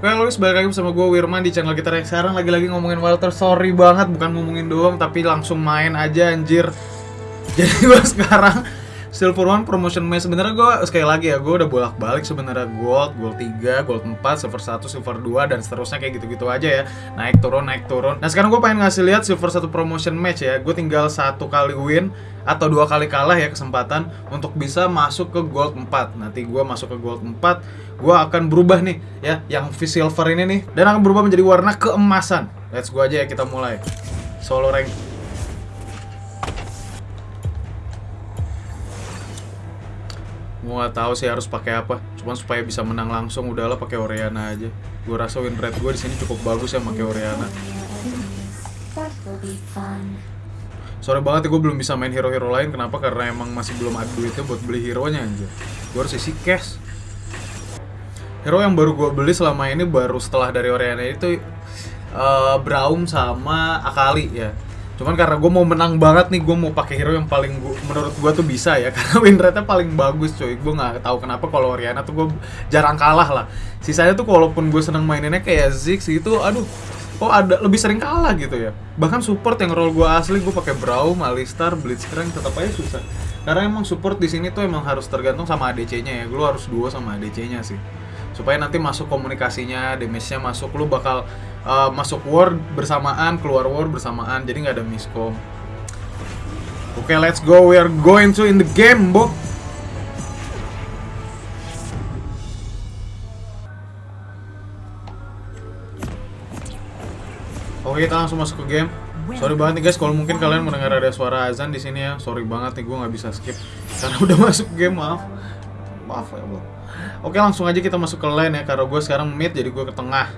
Oke, Luis balik lagi bersama gue Wirman di channel kita sekarang lagi-lagi ngomongin Walter. Sorry banget, bukan ngomongin doang, tapi langsung main aja anjir. Jadi gue sekarang Silver One Promotion Match sebenarnya gue sekali lagi ya gue udah bolak-balik sebenarnya gold, gold 3, gold 4, silver 1, silver 2 dan seterusnya kayak gitu-gitu aja ya. Naik turun, naik turun. Nah, sekarang gue pengen ngasih lihat silver 1 promotion match ya. Gue tinggal satu kali win atau dua kali kalah ya kesempatan untuk bisa masuk ke gold 4. Nanti gue masuk ke gold 4, gue akan berubah nih ya yang V silver ini nih dan akan berubah menjadi warna keemasan. Let's go aja ya kita mulai. Solo rank Gue gak tahu sih harus pakai apa. Cuman supaya bisa menang langsung udahlah pakai Oriana aja. Gue rasa win rate gue di sini cukup bagus ya pakai Oriana. Sorry banget ya gue belum bisa main hero-hero lain. Kenapa? Karena emang masih belum ada duitnya buat beli hero-nya aja. Gue harus isi cash. Hero yang baru gue beli selama ini baru setelah dari Oriana itu eh, Braum sama Akali ya. Cuman karena gue mau menang banget nih, gue mau pakai hero yang paling gua, menurut gue tuh bisa ya, karena win rate-nya paling bagus coy. Gue nggak tahu kenapa kalau Oriana tuh gue jarang kalah lah. Sisanya tuh walaupun gue seneng maininnya kayak Ziggs gitu, aduh, kok ada lebih sering kalah gitu ya. Bahkan support yang role gue asli gue pakai Braum, Alistar, Blitzcrank tetap aja susah. Karena emang support di sini tuh emang harus tergantung sama ADC-nya ya. Lu harus duo sama ADC-nya sih. Supaya nanti masuk komunikasinya, damage-nya masuk, lu bakal uh, masuk war bersamaan, keluar war bersamaan. Jadi nggak ada miscom. Oke, let's go. We are going to in the game, Bo. Oke, kita langsung masuk ke game. Sorry banget nih guys, kalau mungkin kalian mendengar ada suara azan di sini ya. Sorry banget nih, gue nggak bisa skip karena udah masuk game, maaf. Maaf ya, Bo. Oke, langsung aja kita masuk ke lane ya. Karena gue sekarang mid, jadi gue ke tengah.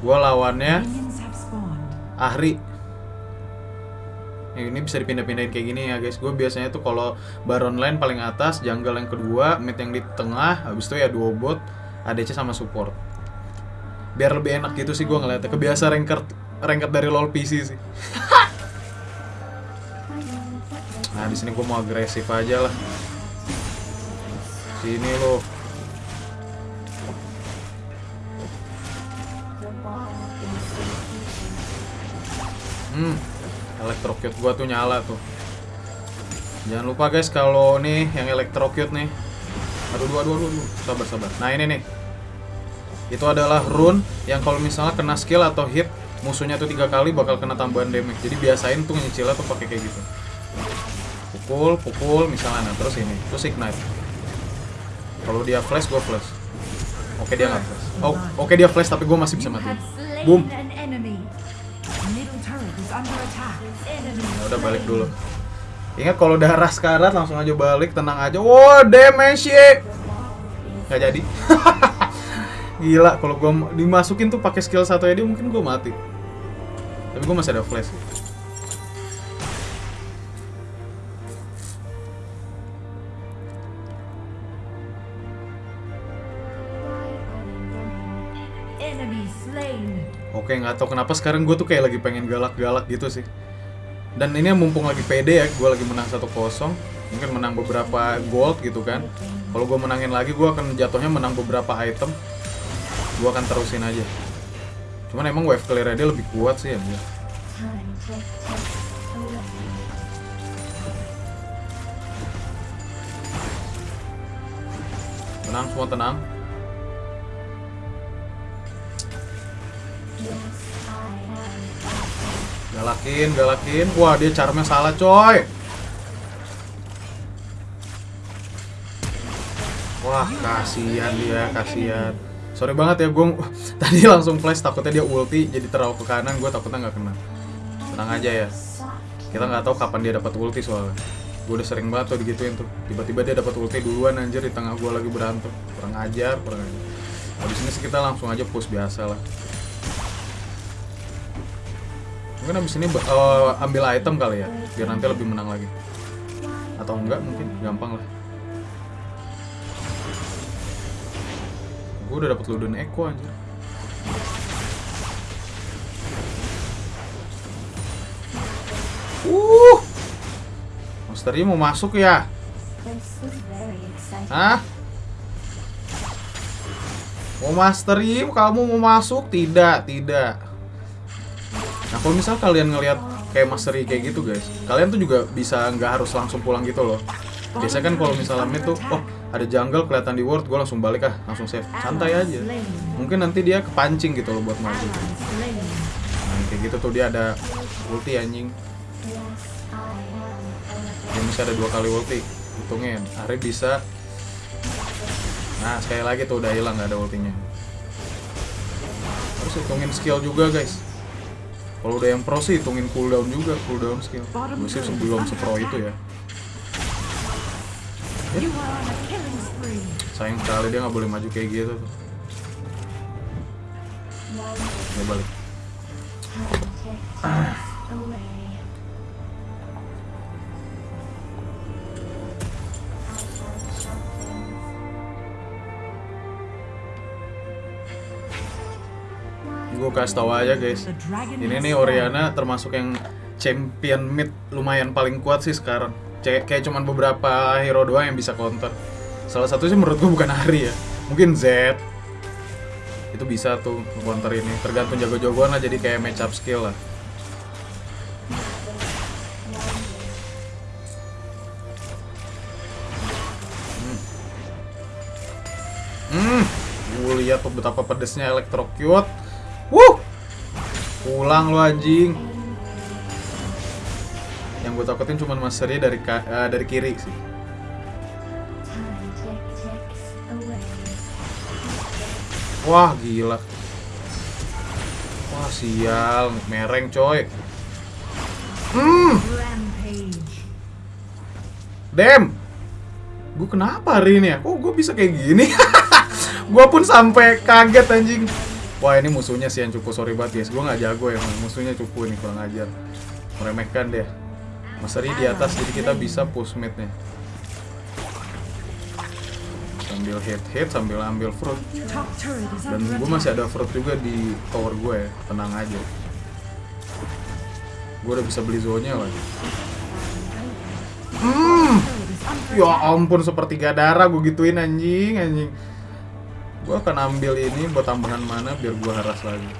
Gue lawannya. Ahri. Ya, ini bisa dipindah-pindahin kayak gini ya guys. Gue biasanya tuh kalau Baron lane paling atas, jungle yang kedua, mid yang di tengah, habis itu ya duo bot, ADC sama support. Biar lebih enak gitu sih gue ngeliatnya. Kebiasa ranked ranked dari LoL PC sih. Nah di sini gue mau agresif aja lah. Sini lo. Hmm, electrocute gua tuh nyala tuh. Jangan lupa guys kalau nih yang electrocute nih. Aduh, aduh, aduh, aduh. sabar, sabar. Nah ini nih, itu adalah rune yang kalau misalnya kena skill atau hit musuhnya tuh tiga kali bakal kena tambahan damage. Jadi biasain tuh nyicilnya tuh pakai kayak gitu. Pukul, pukul, misalnya, nah terus ini, terus ignite. Kalau dia flash, gua flash. Oke dia nggak flash. Oh, oke dia flash tapi gua masih bisa mati. Boom. Ya udah balik dulu. Ingat kalau udah ras karat langsung aja balik, tenang aja. Wow, damage ya. Gak jadi. Gila, kalau gua m- dimasukin tuh pakai skill satu dia mungkin gua mati. Tapi gua masih ada flash. Oke, nggak tahu kenapa sekarang gue tuh kayak lagi pengen galak-galak gitu sih. Dan ini mumpung lagi pede ya, gue lagi menang 1-0. Mungkin menang beberapa gold gitu kan. Kalau gue menangin lagi, gue akan jatuhnya menang beberapa item. Gue akan terusin aja. Cuman emang wave clear dia lebih kuat sih ya. Tenang, semua tenang. Galakin, galakin. Wah, dia charmnya salah, coy. Wah, kasihan dia, kasihan. Sorry banget ya, gue tadi langsung flash takutnya dia ulti jadi terlalu ke kanan, gue takutnya nggak kena. Tenang aja ya. Kita nggak tahu kapan dia dapat ulti soalnya. Gue udah sering banget tuh digituin tuh. Tiba-tiba dia dapat ulti duluan anjir di tengah gue lagi berantem. Kurang ajar, kurang ajar. Habis ini sih kita langsung aja push biasa lah. Mungkin abis ini eh, ambil item kali ya, biar nanti lebih menang lagi. Atau enggak mungkin, gampang lah. Gue udah dapet Luden Echo aja. Uh, monsternya mau masuk ya? Hah? Mau mastery, kamu mau masuk? Tidak, tidak. Nah, kalau misal kalian ngelihat kayak mastery kayak gitu, guys, kalian tuh juga bisa nggak harus langsung pulang gitu loh. Biasanya kan kalau misalnya tuh, oh ada jungle kelihatan di ward, gue langsung balik ah, langsung save, santai aja. Mungkin nanti dia kepancing gitu loh buat maju. Nah, kayak gitu tuh dia ada ulti anjing. Dia bisa ada dua kali ulti. Hitungin, Ari bisa. Nah, sekali lagi tuh udah hilang nggak ada ultinya. Harus hitungin skill juga, guys. Kalau udah yang pro sih hitungin cooldown juga, cooldown skill. Gue sih sebelum sepro itu ya. Sayang sekali dia nggak boleh maju kayak gitu tuh. Dia balik. Gue kasih tau aja guys. Ini nih. Oriana termasuk yang champion mid lumayan paling kuat sih sekarang. Kayak kayak cuman beberapa hero doang yang bisa counter. Salah satu sih menurut gue bukan Ari ya. Mungkin Z. Itu bisa tuh counter ini. Tergantung jago-jagoan lah jadi kayak match up skill lah. Hmm. Gue lihat tuh betapa pedesnya electrocute. Wuh. Pulang lu anjing. Yang gue takutin cuma masternya dari eh, dari kiri sih. Wah, gila. Wah, sial, mereng coy. Hmm, damn. Gue kenapa hari ini ya? Kok gue bisa kayak gini? gue pun sampai kaget anjing. Wah, ini musuhnya sih yang cupu, sorry banget guys. Gue nggak jago ya, musuhnya cupu ini kurang ajar. Meremehkan deh. Masari di atas, jadi kita bisa push mid nih. Sambil hit hit, sambil ambil fruit. Dan gue masih ada fruit juga di tower gue ya, tenang aja. Gue udah bisa beli zonnya lah. Hmm, ya ampun sepertiga darah gue gituin anjing anjing. Gue akan ambil ini buat tambahan mana biar gue haras lagi.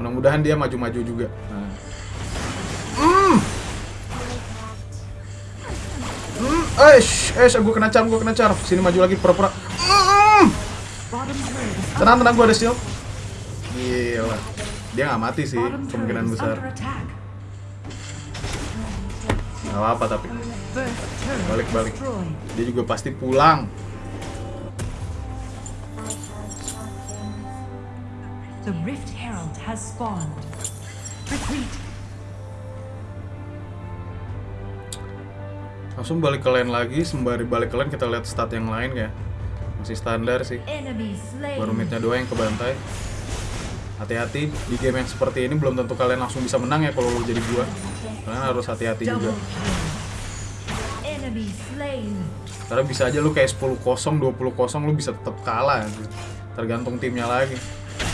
Mudah-mudahan dia maju-maju juga. Nah. Eh, eh, gue kena charm, gue kena charm. Sini maju lagi pura-pura. Is Tenang, tenang, gue ada shield. Gila. Dia nggak mati sih, kemungkinan besar. Gak apa-apa tapi. Balik-balik. Dia juga pasti pulang. The Rift Herald has spawned. Retreat. Langsung balik ke lane lagi, sembari balik ke lane kita lihat stat yang lain ya. Masih standar sih. Baru midnya doang yang kebantai. Hati-hati di game yang seperti ini belum tentu kalian langsung bisa menang ya kalau lu jadi gua. Kalian harus hati-hati juga. Karena bisa aja lu kayak 10 kosong, 20 kosong lu bisa tetap kalah. gitu. Tergantung timnya lagi.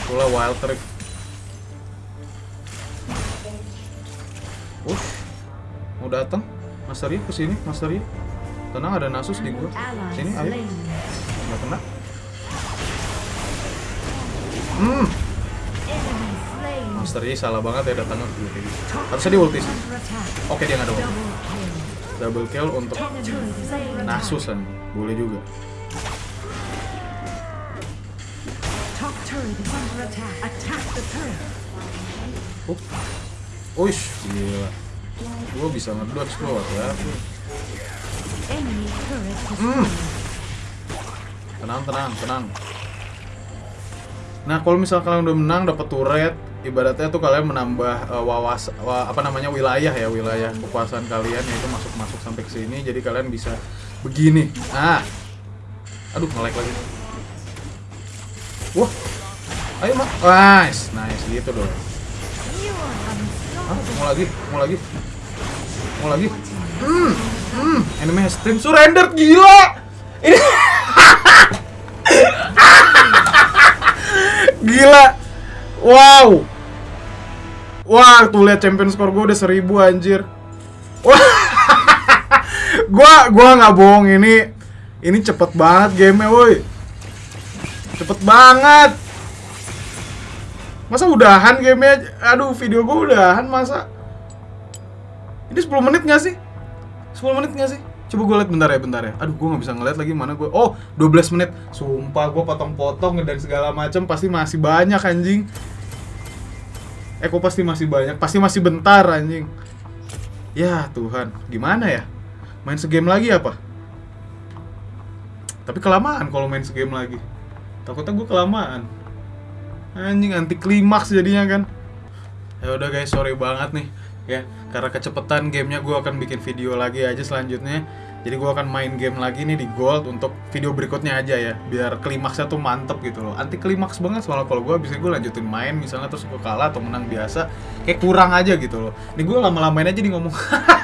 Itulah Wild Rift. Ush, mau datang? Master Yi ke sini, Yi. Tenang ada Nasus di gua. Sini, ayo. Nggak kena. Hmm. Master Yi salah banget ya datangnya gitu. Top Harusnya di ulti sih. Oke dia nggak ada ulti. Double kill. Untuk. Nasus kan. Boleh juga. Up. Uish, gila. Gua bisa ngedodge gua ya. Hmm. Tenang, tenang, tenang. Nah, kalau misal kalian udah menang dapat turret, ibaratnya tuh kalian menambah eh, wawas wa- apa namanya wilayah ya, wilayah kekuasaan kalian yaitu masuk-masuk sampai ke sini. Jadi kalian bisa begini. Nah. Aduh, nge-lag lagi. Wah. Ayo, Mak. Nice, nice gitu dong. Mau lagi? Mau lagi? Mau lagi? Hmm, hmm. Enemy has stream surrendered gila. Ini gila. Wow. Wah, tuh lihat champion score gue udah seribu anjir. Wah. gua gua nggak bohong ini ini cepet banget game woi. Cepet banget. Masa udahan gamenya? Aduh, video gue udahan masa? Ini 10 menit gak sih? 10 menit gak sih? Coba gue liat bentar ya, bentar ya. Aduh, gue gak bisa ngeliat lagi mana gue. Oh, 12 menit. Sumpah, gue potong-potong dan segala macam pasti masih banyak anjing. Eh, kok pasti masih banyak? Pasti masih bentar anjing. Ya Tuhan, gimana ya? Main segame lagi apa? Tapi kelamaan kalau main segame lagi. Takutnya gue kelamaan. Anjing anti klimaks jadinya kan. Ya udah guys, sorry banget nih ya. Karena kecepatan gamenya gue akan bikin video lagi aja selanjutnya. Jadi gue akan main game lagi nih di Gold untuk video berikutnya aja ya. Biar klimaksnya tuh mantep gitu loh. Anti klimaks banget soalnya kalau gue bisa gue lanjutin main misalnya terus gue kalah atau menang biasa. Kayak kurang aja gitu loh. Ini gue lama-lamain aja nih ngomong.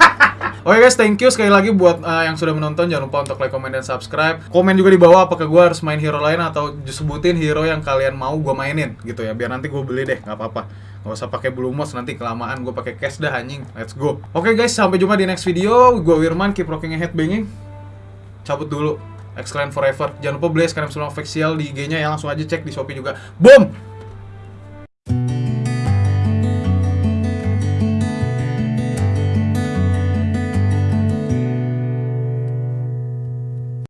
Oke guys, thank you sekali lagi buat uh, yang sudah menonton. Jangan lupa untuk like, comment, dan subscribe. Komen juga di bawah apakah gue harus main hero lain atau sebutin hero yang kalian mau gue mainin gitu ya. Biar nanti gue beli deh, nggak apa-apa. Nggak usah pakai blue mouse nanti kelamaan gue pakai cash dah anjing. Let's go. Oke guys, sampai jumpa di next video. Gue Wirman, keep rocking a headbanging. Cabut dulu. Excellent forever. Jangan lupa beli sekarang semua official di IG-nya ya. Langsung aja cek di Shopee juga. Boom!